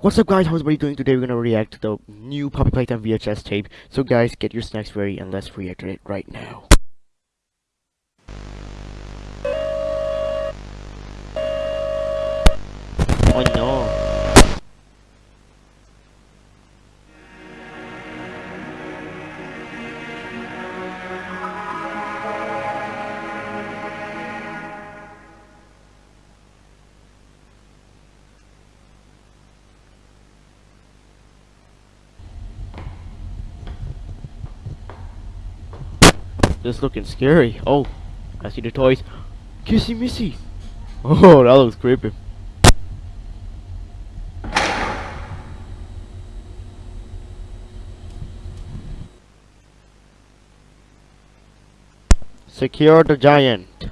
What's up guys, how's everybody doing? Today we're gonna react to the new Poppy Playtime VHS tape. So guys, get your snacks ready and let's react to it right now. Oh no. This looking scary. Oh, I see the toys. Kissy Missy. Oh, that looks creepy. Secure the giant.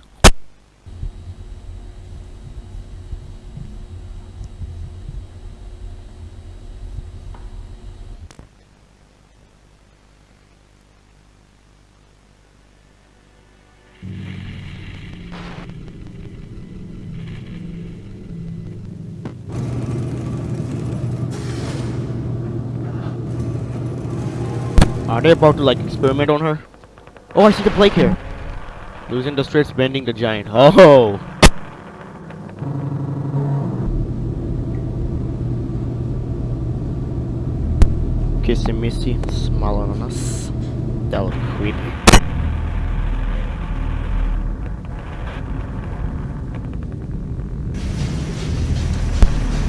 Are they about to like experiment on her? Oh, I see the plague here. Losing the strips, bending the giant. Oh! Kissy Missy, smiling on us. That look creepy.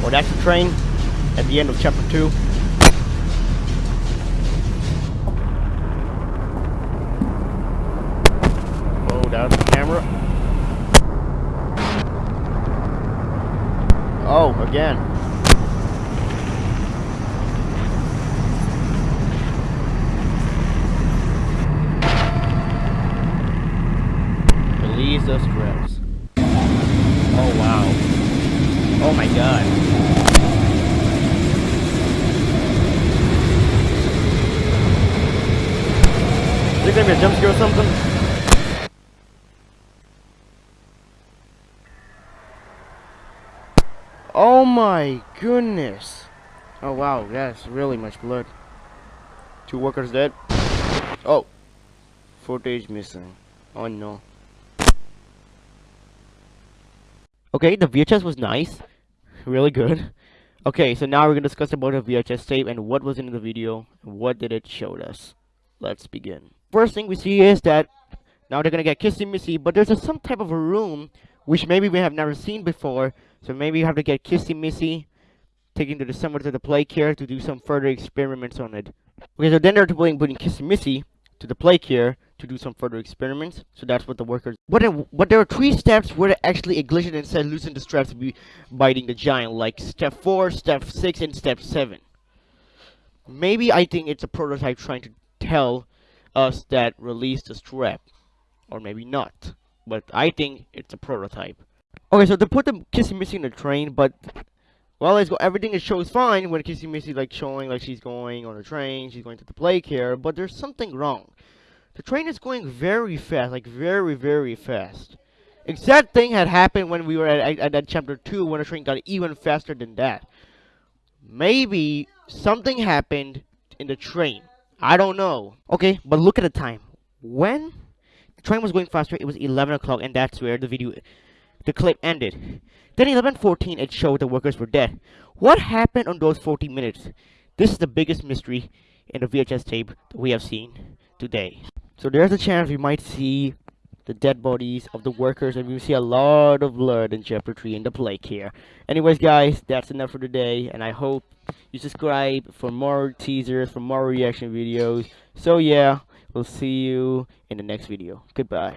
Oh, that's the train at the end of chapter 2. Oh, again. Release those strips. Oh, wow. Oh my god. Is it gonna be a jump scare or something? Oh my goodness. Oh wow, that's really much blood. Two workers dead. Oh. Footage missing. Oh no. Okay, the VHS was nice. Really good. Okay, so now we're gonna discuss about the VHS tape and what was in the video. And what did it show us? Let's begin. First thing we see is that now they're gonna get kissy missy, but there's a, some type of a room which maybe we have never seen before. So maybe you have to get Kissy Missy taken to the summer to the play care to do some further experiments on it. Okay, so then they're putting, putting Kissy Missy to the play care to do some further experiments. So that's what the workers. But but there are three steps where actually ignition and said loosen the straps to be biting the giant, like step four, step six, and step seven. Maybe I think it's a prototype trying to tell us that release the strap, or maybe not but I think it's a prototype. Okay, so they put the Kissy Missy in the train, but well, it's go everything is shows fine when Kissy Missy like showing like she's going on the train, she's going to the play care, but there's something wrong. The train is going very fast, like very very fast. Exact thing had happened when we were at, at, at chapter 2 when the train got even faster than that. Maybe something happened in the train. I don't know. Okay, but look at the time. When train was going faster. It was 11 o'clock, and that's where the video, the clip ended. Then 11:14, it showed the workers were dead. What happened on those 40 minutes? This is the biggest mystery in the VHS tape that we have seen today. So there's a chance we might see the dead bodies of the workers and we see a lot of blood in chapter 3 in the play care. Anyways guys, that's enough for today and I hope you subscribe for more teasers, for more reaction videos. So yeah, We'll see you in the next video. Goodbye.